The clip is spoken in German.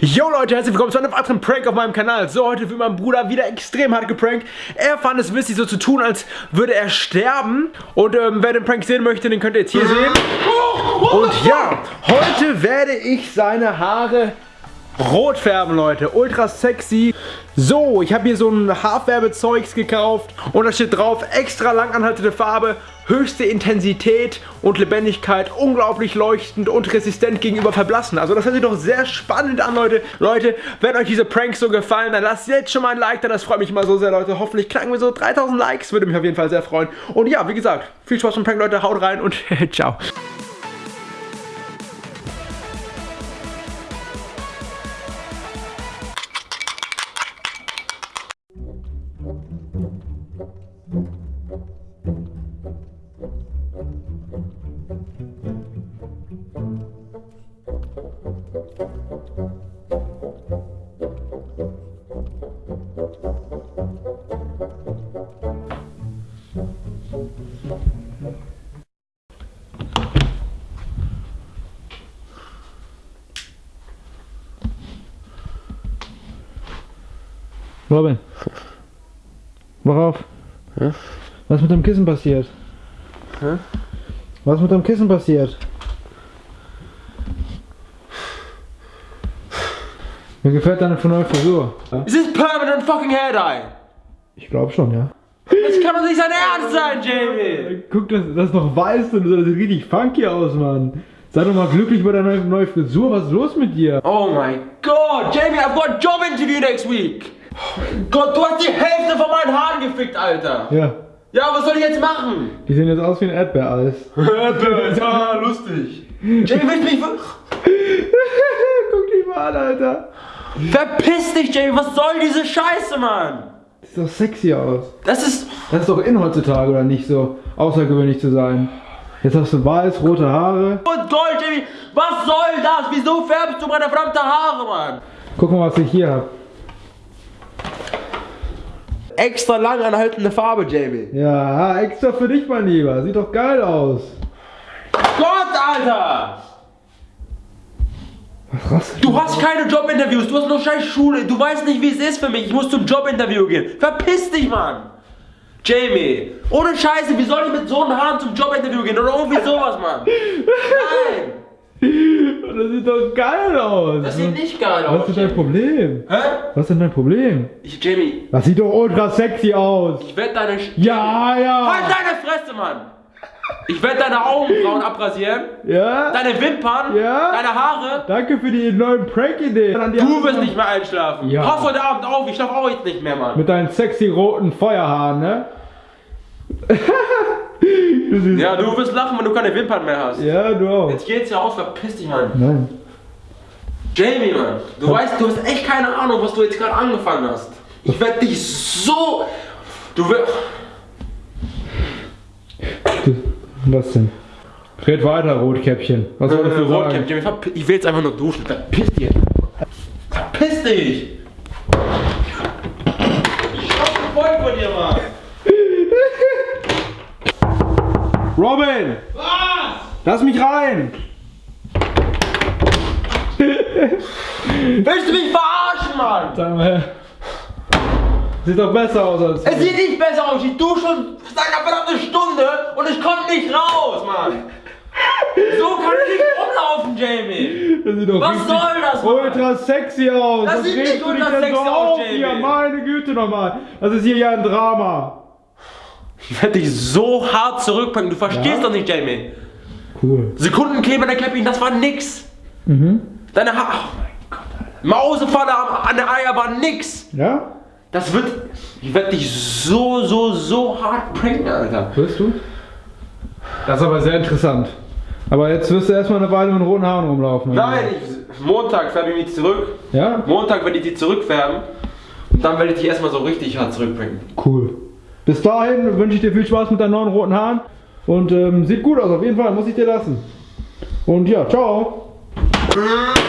Yo Leute, herzlich willkommen zu einem weiteren Prank auf meinem Kanal. So, heute wird mein Bruder wieder extrem hart geprankt. Er fand es witzig, so zu tun, als würde er sterben. Und ähm, wer den Prank sehen möchte, den könnt ihr jetzt hier sehen. Und ja, heute werde ich seine Haare rot färben, Leute. Ultra sexy. So, ich habe hier so ein Haarfärbezeugs gekauft und da steht drauf, extra langanhaltende Farbe, höchste Intensität und Lebendigkeit, unglaublich leuchtend und resistent gegenüber Verblassen. Also das hört sich doch sehr spannend an, Leute. Leute, wenn euch diese Pranks so gefallen, dann lasst jetzt schon mal ein Like da, das freut mich immer so sehr, Leute. Hoffentlich knacken wir so 3000 Likes, würde mich auf jeden Fall sehr freuen. Und ja, wie gesagt, viel Spaß beim Prank, Leute. Haut rein und ciao. Robin. Wach auf. Hä? Was mit dem Kissen passiert? Hä? Was ist mit dem Kissen passiert? Mir gefällt deine neue Frisur. Is this permanent fucking hair dye? Ich glaube schon, ja. Das kann doch nicht sein Ernst sein, Jamie! Guck, das, das ist doch weiß und das sieht richtig funky aus, Mann. Sei doch mal glücklich bei deiner neuen Frisur. Was ist los mit dir? Oh my god, Jamie, I've got a job interview next week! Gott, du hast die Hälfte von meinen Haaren gefickt, Alter! Ja. Ja, was soll ich jetzt machen? Die sehen jetzt aus wie ein Erdbeereis. Erdbeer, ja, lustig. Jamie, willst du mich... Guck dich mal an, Alter. Verpiss dich, Jamie, was soll diese Scheiße, Mann? Sieht doch sexy aus. Das ist... Das ist doch in heutzutage, oder nicht so außergewöhnlich zu sein. Jetzt hast du weiß, rote Haare. Und Gold, Jamie, was soll das? Wieso färbst du meine verdammte Haare, Mann? Guck mal, was ich hier hab. Extra lang anhaltende Farbe, Jamie. Ja, extra für dich, mein Lieber. Sieht doch geil aus. Gott, Alter! Was Du hast keine Jobinterviews, du hast nur scheiß Schule, du weißt nicht, wie es ist für mich, ich muss zum Jobinterview gehen. Verpiss dich, Mann! Jamie, ohne Scheiße, wie soll ich mit so einem Haaren zum Jobinterview gehen oder irgendwie sowas, Mann? Nein! Das sieht doch geil aus. Das sieht nicht geil Was aus. ist dein Problem? Hä? Was ist denn dein Problem? Ich, Jamie, Das sieht doch ultra sexy aus. ich werde deine... Sch Ja, ja. Halt deine Fresse, Mann! Ich werde deine Augenbrauen abrasieren, Ja. deine Wimpern, Ja. deine Haare. Danke für die neuen Prank-Ideen. Du wirst nicht mehr einschlafen. Ja. Pass heute Abend auf, ich schlafe auch jetzt nicht mehr, Mann. Mit deinen sexy roten Feuerhaaren, ne? Ja, du wirst lachen, wenn du keine Wimpern mehr hast. Ja, du auch. Jetzt geht's ja aus, verpiss dich, Mann. Nein. Jamie, Mann, du weißt, du hast echt keine Ahnung, was du jetzt gerade angefangen hast. Ich werde dich so... Du wirst... Was denn? Red weiter, Rotkäppchen. Was wolltest du Rotcap, sagen? Jamie, verpi- ich will jetzt einfach nur duschen. Verpiss dich. Verpiss dich. Ich voll von dir, Mann. Robin! Was? Lass mich rein! Willst du mich verarschen, Mann? Sag mal. Sieht doch besser aus als. Es sieht nicht besser aus. Ich dusche schon seit einer verdammten Stunde und ich komme nicht raus, Mann. So kann ich nicht rumlaufen, Jamie. Das sieht doch Was soll das, Mann? ultra sexy aus. Das Was sieht nicht ultra sexy so aus, Jamie. Hier? Meine Güte nochmal. Das ist hier ja ein Drama. Ich werde dich so hart zurückpacken. Du verstehst Ja? doch nicht, Jamie. Cool. Sekundenkleber der Capping, das war nix. Mhm. Deine Haare. Oh mein Gott, Alter. Mausefalle an der Eier war nix. Ja? Das wird. Ich werde dich so, so, so hart pranken, Alter. Wirst du? Das ist aber sehr interessant. Aber jetzt wirst du erstmal eine Weile mit roten Haaren rumlaufen. Nein, ich, Montag färbe ich mich zurück. Ja? Montag werde ich die zurückfärben. Und dann werde ich dich erstmal so richtig hart zurückbringen. Cool. Bis dahin wünsche ich dir viel Spaß mit deinen neuen roten Haaren. Und ähm, sieht gut aus, auf jeden Fall, muss ich dir lassen. Und ja, ciao. Äh.